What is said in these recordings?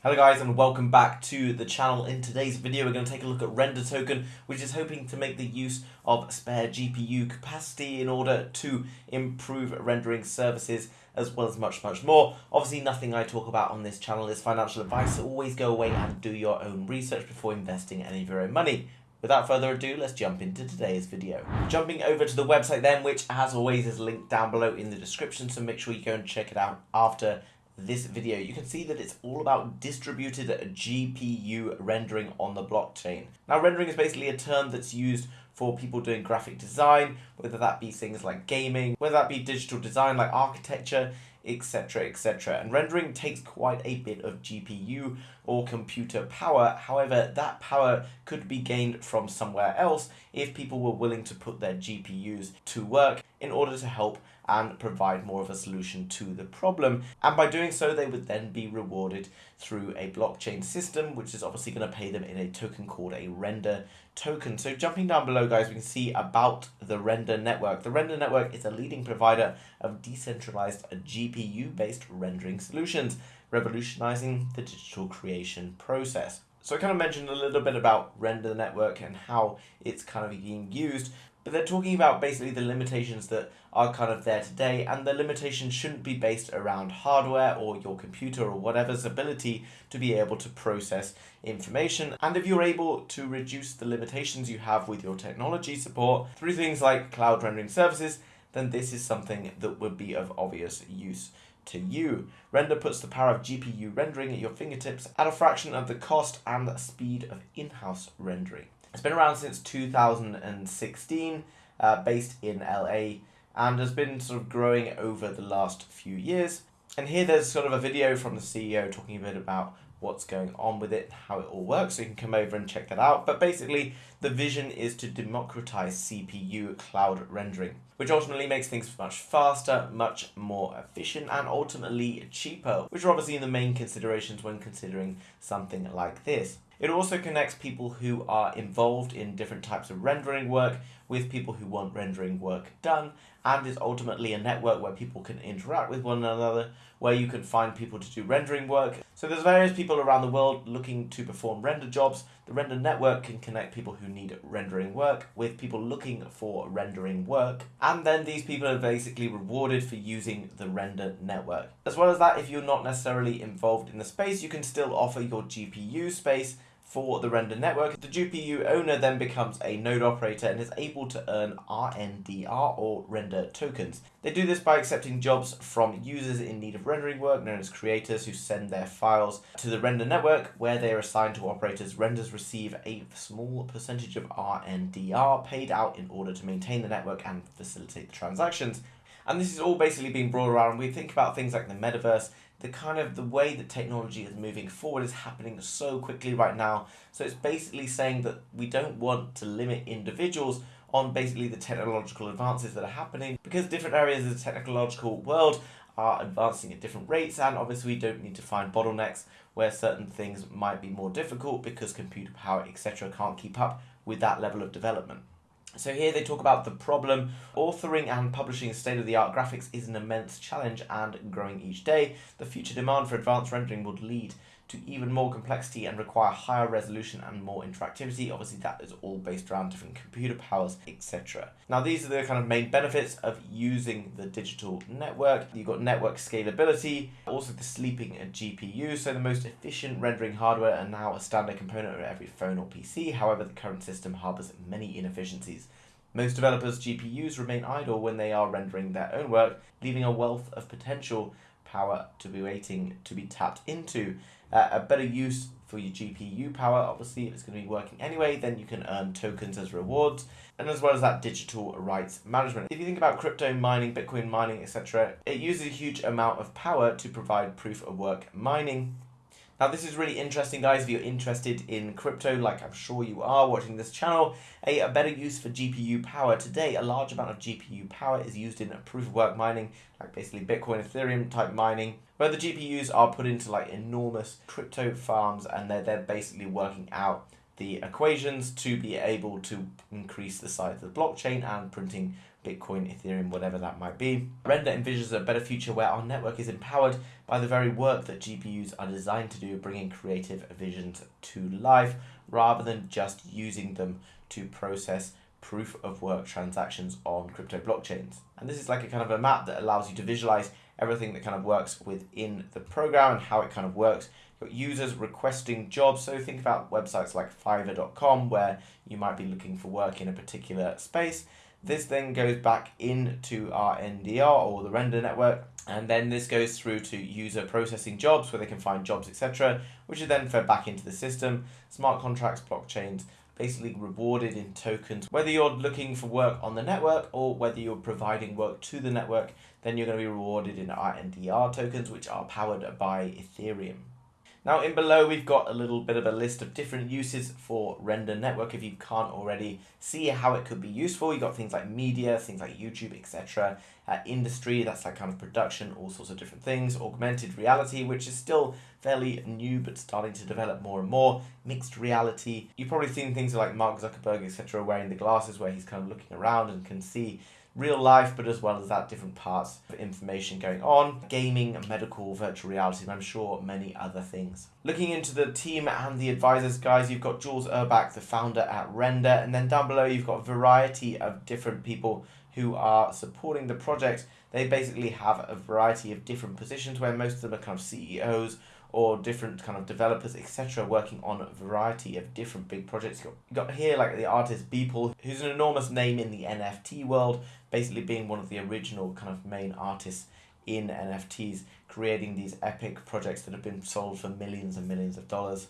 Hello guys and welcome back to the channel. In today's video we're going to take a look at Render Token which is hoping to make the use of spare GPU capacity in order to improve rendering services as well as much much more. Obviously nothing I talk about on this channel is financial advice so always go away and do your own research before investing any of your own money. Without further ado, let's jump into today's video. Jumping over to the website then, which as always is linked down below in the description, so make sure you go and check it out after this video, you can see that it's all about distributed GPU rendering on the blockchain. Now rendering is basically a term that's used for people doing graphic design, whether that be things like gaming, whether that be digital design like architecture, etc etc and rendering takes quite a bit of GPU or computer power. However that power could be gained from somewhere else if people were willing to put their GPUs to work in order to help and provide more of a solution to the problem. And by doing so, they would then be rewarded through a blockchain system, which is obviously going to pay them in a token called a render token. So jumping down below, guys, we can see about the Render Network. The Render Network is a leading provider of decentralized GPU-based rendering solutions, revolutionizing the digital creation process. So I kind of mentioned a little bit about Render Network and how it's kind of being used, but they're talking about basically the limitations that are kind of there today, and the limitations shouldn't be based around hardware or your computer or whatever's ability to be able to process information. And if you're able to reduce the limitations you have with your technology support through things like cloud rendering services, then this is something that would be of obvious use to you. Render puts the power of GPU rendering at your fingertips at a fraction of the cost and speed of in-house rendering. It's been around since 2016, uh, based in LA, and has been sort of growing over the last few years. And here there's sort of a video from the CEO talking a bit about what's going on with it, how it all works, so you can come over and check that out. But basically, the vision is to democratize CPU cloud rendering, which ultimately makes things much faster, much more efficient, and ultimately cheaper, which are obviously the main considerations when considering something like this. It also connects people who are involved in different types of rendering work with people who want rendering work done and is ultimately a network where people can interact with one another, where you can find people to do rendering work. So there's various people around the world looking to perform render jobs. The render network can connect people who need rendering work with people looking for rendering work. And then these people are basically rewarded for using the render network. As well as that, if you're not necessarily involved in the space, you can still offer your GPU space for the render network. The GPU owner then becomes a node operator and is able to earn RNDR or render tokens. They do this by accepting jobs from users in need of rendering work, known as creators, who send their files to the render network where they are assigned to operators. Renders receive a small percentage of RNDR paid out in order to maintain the network and facilitate the transactions. And this is all basically being brought around. We think about things like the metaverse the kind of the way that technology is moving forward is happening so quickly right now. So it's basically saying that we don't want to limit individuals on basically the technological advances that are happening because different areas of the technological world are advancing at different rates and obviously we don't need to find bottlenecks where certain things might be more difficult because computer power etc can't keep up with that level of development. So here they talk about the problem. Authoring and publishing state-of-the-art graphics is an immense challenge and growing each day. The future demand for advanced rendering would lead to even more complexity and require higher resolution and more interactivity. Obviously that is all based around different computer powers, etc. Now these are the kind of main benefits of using the digital network. You've got network scalability, also the sleeping GPU, so the most efficient rendering hardware are now a standard component of every phone or PC. However, the current system harbors many inefficiencies. Most developers' GPUs remain idle when they are rendering their own work, leaving a wealth of potential power to be waiting to be tapped into. Uh, a better use for your GPU power, obviously, if it's going to be working anyway, then you can earn tokens as rewards, and as well as that digital rights management. If you think about crypto mining, Bitcoin mining, etc., it uses a huge amount of power to provide proof of work mining now this is really interesting guys if you're interested in crypto like I'm sure you are watching this channel. A, a better use for GPU power. Today a large amount of GPU power is used in proof of work mining like basically Bitcoin, Ethereum type mining where the GPUs are put into like enormous crypto farms and they're, they're basically working out the equations to be able to increase the size of the blockchain and printing Bitcoin, Ethereum, whatever that might be. Render envisions a better future where our network is empowered by the very work that GPUs are designed to do, bringing creative visions to life rather than just using them to process proof of work transactions on crypto blockchains. And this is like a kind of a map that allows you to visualize everything that kind of works within the program and how it kind of works. You've got users requesting jobs. So think about websites like fiverr.com where you might be looking for work in a particular space. This then goes back into RNDR or the render network, and then this goes through to user processing jobs where they can find jobs, etc., which are then fed back into the system. Smart contracts, blockchains, basically rewarded in tokens. Whether you're looking for work on the network or whether you're providing work to the network, then you're going to be rewarded in RNDR tokens, which are powered by Ethereum. Now in below we've got a little bit of a list of different uses for Render Network if you can't already see how it could be useful. You've got things like media, things like YouTube, etc. Uh, industry, that's like kind of production, all sorts of different things. Augmented reality, which is still fairly new but starting to develop more and more. Mixed reality. You've probably seen things like Mark Zuckerberg, etc. wearing the glasses where he's kind of looking around and can see real life, but as well as that, different parts of information going on, gaming, medical, virtual reality, and I'm sure many other things. Looking into the team and the advisors, guys, you've got Jules Urbach, the founder at Render, and then down below you've got a variety of different people who are supporting the project. They basically have a variety of different positions where most of them are kind of CEOs or different kind of developers, etc., working on a variety of different big projects. You got, here like the artist Beeple, who's an enormous name in the NFT world, basically being one of the original kind of main artists in NFTs, creating these epic projects that have been sold for millions and millions of dollars.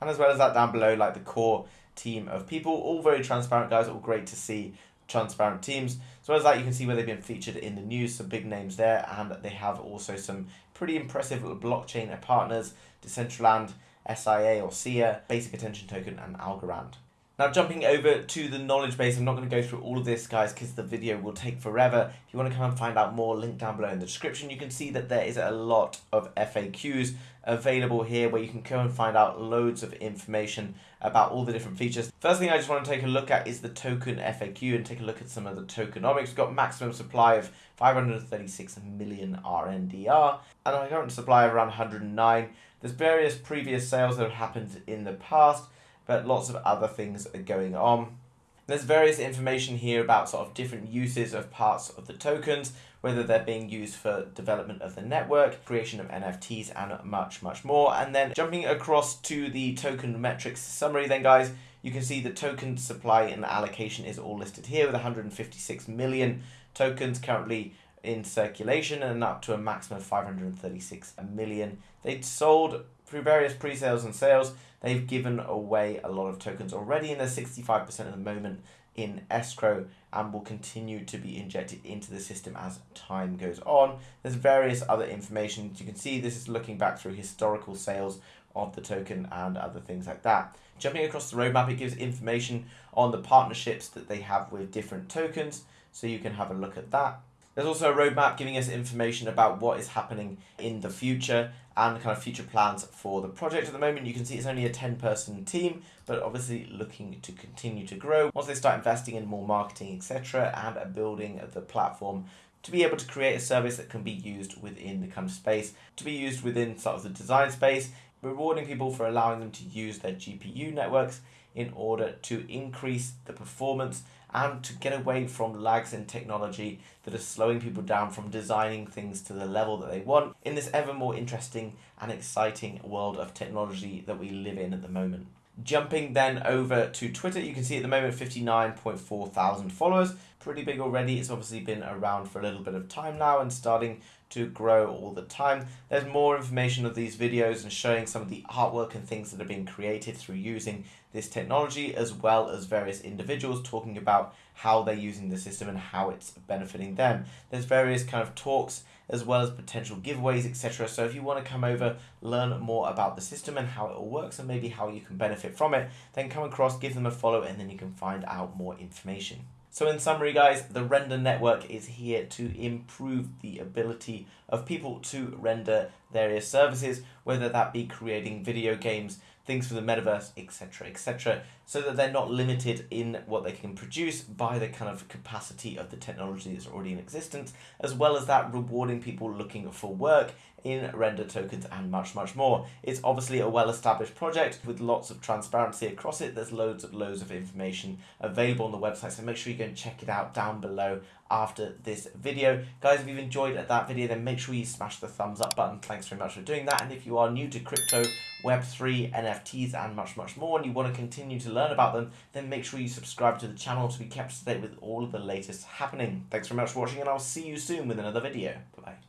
And as well as that down below, like the core team of people, all very transparent guys, all great to see transparent teams. As well as that, you can see where they've been featured in the news, some big names there, and they have also some pretty impressive blockchain partners, Decentraland, SIA or SIA, Basic Attention Token, and Algorand. Now jumping over to the knowledge base, I'm not going to go through all of this guys because the video will take forever. If you want to come and find out more, link down below in the description. You can see that there is a lot of FAQs available here where you can go and find out loads of information about all the different features. First thing I just want to take a look at is the token FAQ and take a look at some of the tokenomics. We've got maximum supply of 536 million RNDR and a current supply of around 109. There's various previous sales that have happened in the past but lots of other things are going on. There's various information here about sort of different uses of parts of the tokens, whether they're being used for development of the network, creation of NFTs, and much, much more. And then jumping across to the token metrics summary then guys, you can see the token supply and allocation is all listed here with 156 million tokens currently in circulation and up to a maximum of 536 million. They sold through various pre-sales and sales They've given away a lot of tokens already, and there's 65% at the moment in escrow and will continue to be injected into the system as time goes on. There's various other information. You can see this is looking back through historical sales of the token and other things like that. Jumping across the roadmap, it gives information on the partnerships that they have with different tokens, so you can have a look at that. There's also a roadmap giving us information about what is happening in the future and kind of future plans for the project. At the moment, you can see it's only a 10 person team, but obviously looking to continue to grow once they start investing in more marketing, etc., and building the platform to be able to create a service that can be used within the kind of space, to be used within sort of the design space, rewarding people for allowing them to use their GPU networks in order to increase the performance and to get away from lags in technology that are slowing people down from designing things to the level that they want in this ever more interesting and exciting world of technology that we live in at the moment. Jumping then over to Twitter, you can see at the moment 59.4 thousand followers. Pretty big already. It's obviously been around for a little bit of time now and starting to grow all the time. There's more information of these videos and showing some of the artwork and things that are being created through using this technology as well as various individuals talking about how they're using the system and how it's benefiting them. There's various kind of talks as well as potential giveaways etc. So if you want to come over, learn more about the system and how it all works and maybe how you can benefit from it, then come across, give them a follow and then you can find out more information. So in summary guys, the render network is here to improve the ability of people to render various services, whether that be creating video games, things for the metaverse, etc., etc., so that they're not limited in what they can produce by the kind of capacity of the technology that's already in existence, as well as that rewarding people looking for work in render tokens and much, much more. It's obviously a well-established project with lots of transparency across it. There's loads of loads of information available on the website, so make sure you go and check it out down below after this video. Guys, if you've enjoyed that video, then make sure you smash the thumbs up button. Thanks very much for doing that. And if you are new to crypto, Web3, NFTs, and much, much more, and you want to continue to learn about them, then make sure you subscribe to the channel to be kept up to date with all of the latest happening. Thanks very much for watching, and I'll see you soon with another video. Bye-bye.